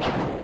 you